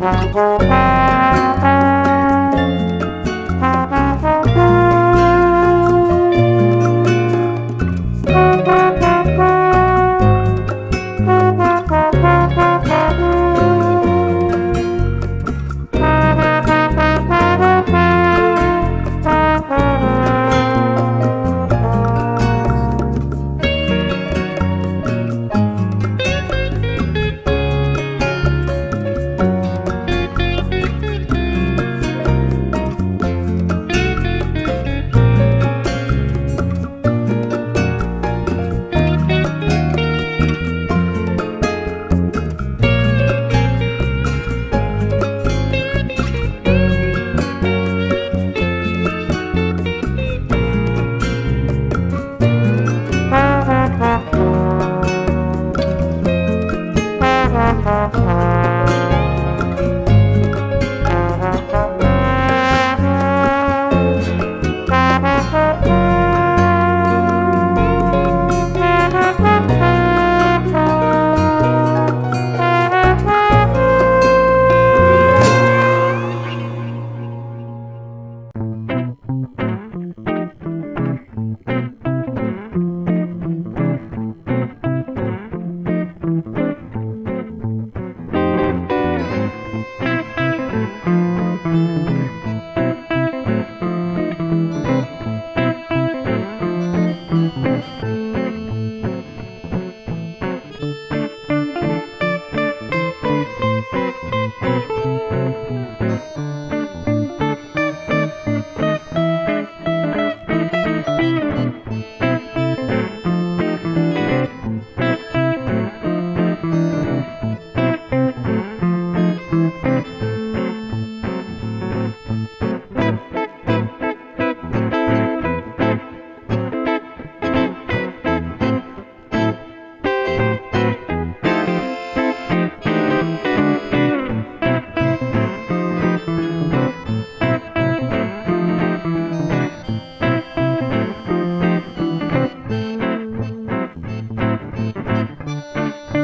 Música Música